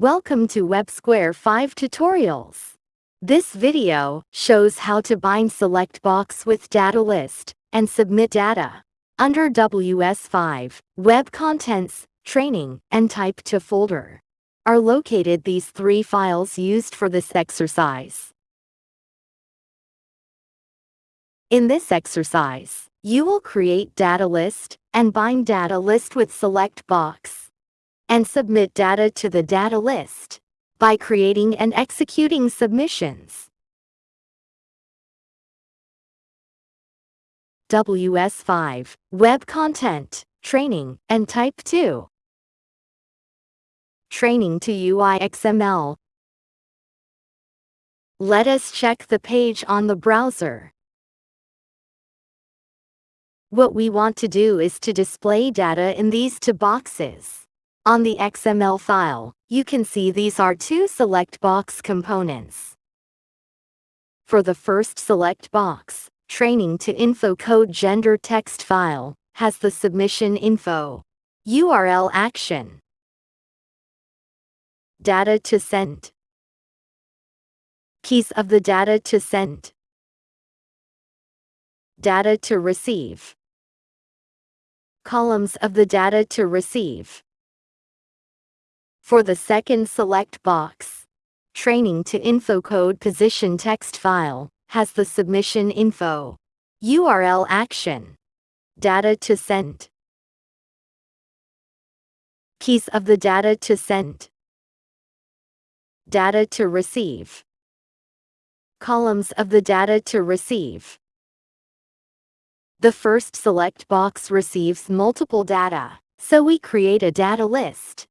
Welcome to WebSquare 5 tutorials. This video shows how to bind select box with data list and submit data. Under WS5, Web Contents, Training, and Type to folder are located these three files used for this exercise. In this exercise, you will create data list and bind data list with select box and submit data to the data list by creating and executing submissions. WS5, Web Content, Training, and Type 2. Training to UI XML. Let us check the page on the browser. What we want to do is to display data in these two boxes. On the XML file, you can see these are two select box components. For the first select box, training to info code gender text file has the submission info URL action. Data to send. Keys of the data to send. Data to receive. Columns of the data to receive for the second select box, Training to Info Code Position text file has the submission info, URL action, data to send, keys of the data to send, data to receive, columns of the data to receive. The first select box receives multiple data, so we create a data list.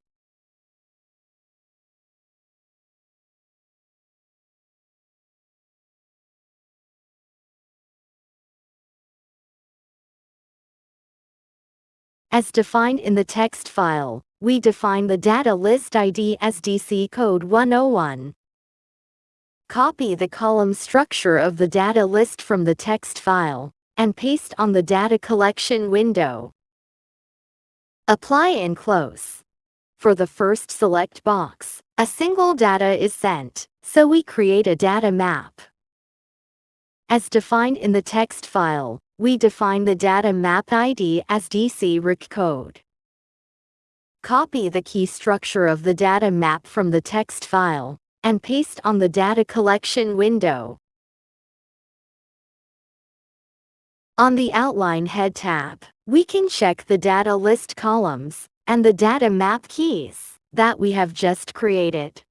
As defined in the text file, we define the data list ID as DC code 101. Copy the column structure of the data list from the text file and paste on the data collection window. Apply and close. For the first select box, a single data is sent, so we create a data map. As defined in the text file, we define the data map ID as DC RIC code. Copy the key structure of the data map from the text file and paste on the data collection window. On the Outline Head tab, we can check the data list columns and the data map keys that we have just created.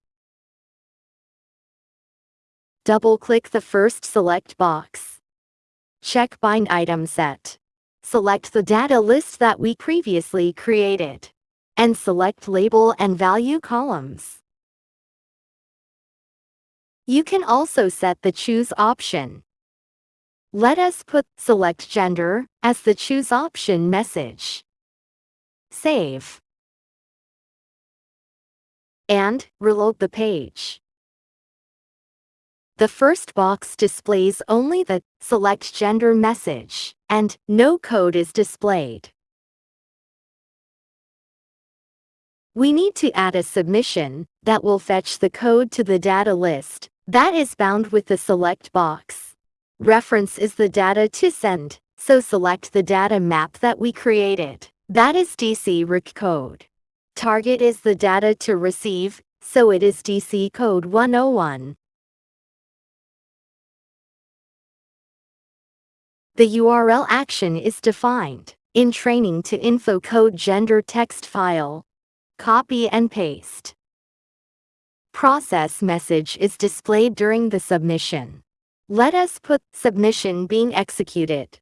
Double-click the first select box. Check Bind Item Set. Select the data list that we previously created. And select Label and Value columns. You can also set the Choose option. Let us put Select Gender as the Choose option message. Save. And reload the page. The first box displays only the select gender message, and no code is displayed. We need to add a submission that will fetch the code to the data list that is bound with the select box. Reference is the data to send, so select the data map that we created. That is DC RIC code. Target is the data to receive, so it is DC code 101. The URL action is defined in training to info code gender text file. Copy and paste. Process message is displayed during the submission. Let us put submission being executed.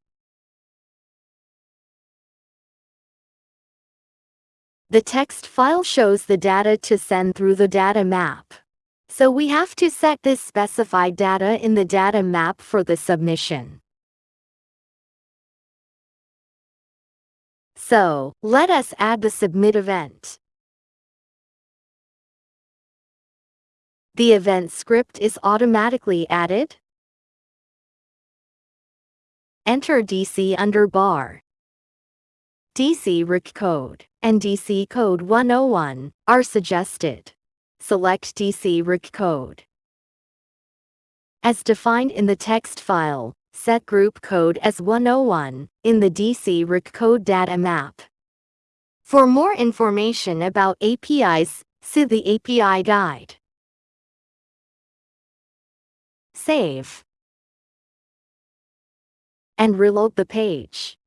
The text file shows the data to send through the data map. So we have to set this specified data in the data map for the submission. So, let us add the submit event. The event script is automatically added. Enter DC under bar. DC RIC code and DC code 101 are suggested. select DC RIC code. As defined in the text file, set group code as 101 in the DC RIC code data map. For more information about APIs, see the API guide. Save. And reload the page.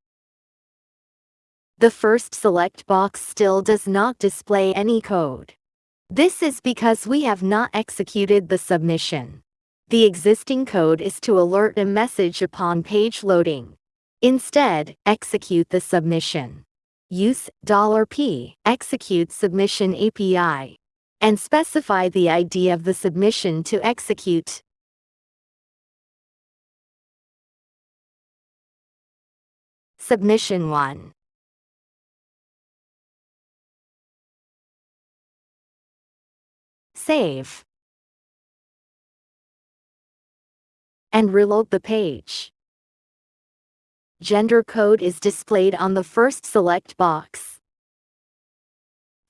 The first select box still does not display any code. This is because we have not executed the submission. The existing code is to alert a message upon page loading. Instead, execute the submission. Use $p execute submission API and specify the ID of the submission to execute. Submission 1 Save and reload the page. Gender code is displayed on the first select box.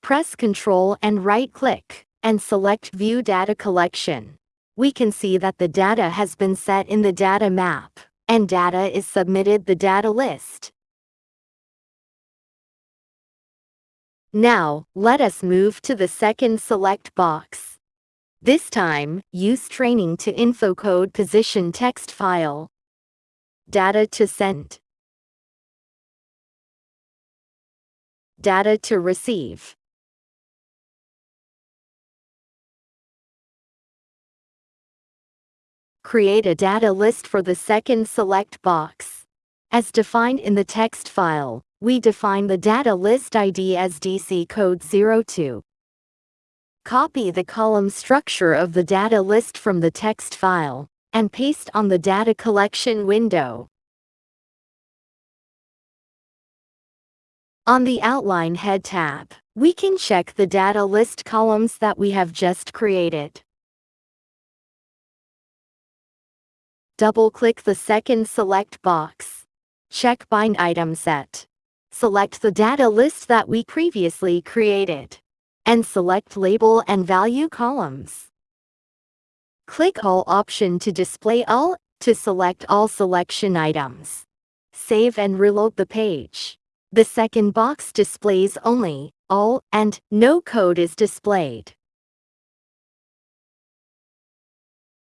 Press Ctrl and right-click, and select View Data Collection. We can see that the data has been set in the data map, and data is submitted the data list. Now, let us move to the second select box. This time, use training to info code position text file. Data to send. Data to receive. Create a data list for the second select box. As defined in the text file, we define the data list ID as DC code 02. Copy the column structure of the data list from the text file and paste on the data collection window. On the Outline Head tab, we can check the data list columns that we have just created. Double-click the second select box. Check Bind Item Set. Select the data list that we previously created and select Label and Value columns. Click All option to display all, to select all selection items. Save and reload the page. The second box displays only, all, and no code is displayed.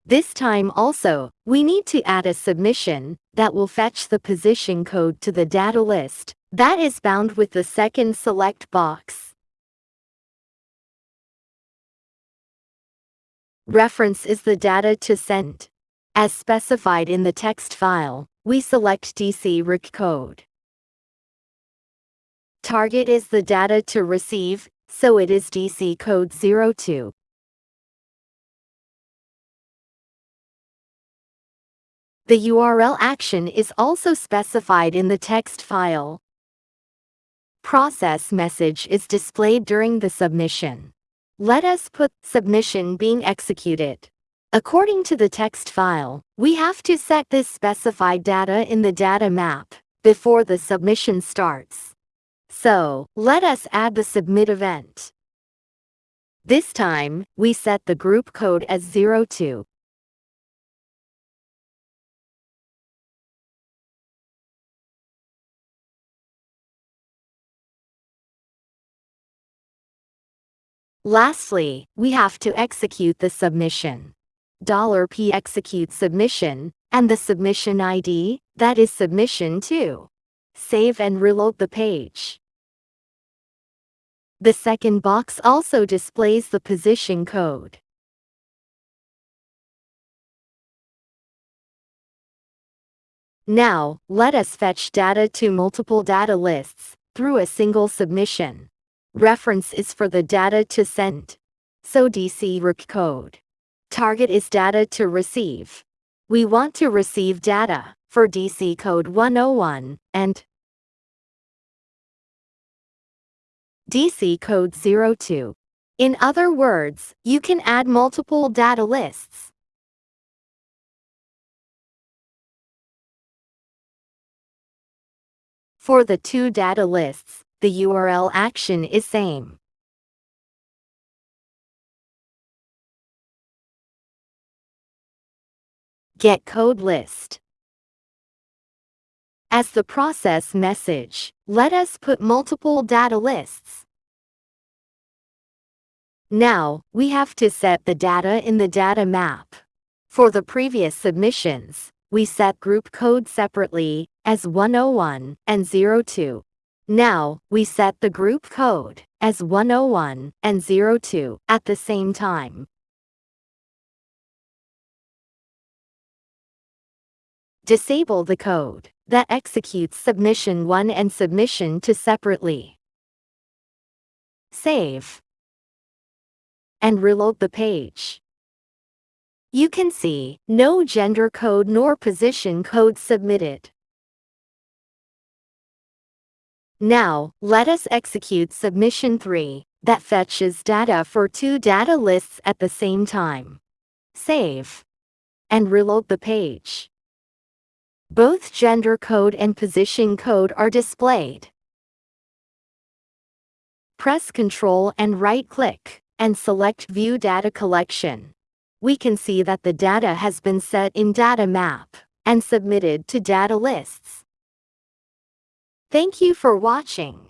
This time also, we need to add a submission that will fetch the position code to the data list that is bound with the second select box. Reference is the data to send. As specified in the text file, we select DC RIC code. Target is the data to receive, so it is DC code 02. The URL action is also specified in the text file. Process message is displayed during the submission. Let us put submission being executed. According to the text file, we have to set this specified data in the data map before the submission starts. So, let us add the submit event. This time, we set the group code as 02. Lastly, we have to execute the submission. $p execute submission, and the submission ID, that is submission 2. Save and reload the page. The second box also displays the position code. Now, let us fetch data to multiple data lists through a single submission. Reference is for the data to send. So DC RIC code. Target is data to receive. We want to receive data for DC code 101 and DC code 02. In other words, you can add multiple data lists. For the two data lists, the URL action is same. Get code list. As the process message, let us put multiple data lists. Now, we have to set the data in the data map. For the previous submissions, we set group code separately as 101 and 02. Now, we set the group code as 101 and 02 at the same time. Disable the code that executes submission 1 and submission 2 separately. Save. And reload the page. You can see no gender code nor position code submitted. Now, let us execute submission 3 that fetches data for two data lists at the same time. Save. And reload the page. Both gender code and position code are displayed. Press Ctrl and right-click, and select View Data Collection. We can see that the data has been set in Data Map and submitted to data lists. Thank you for watching.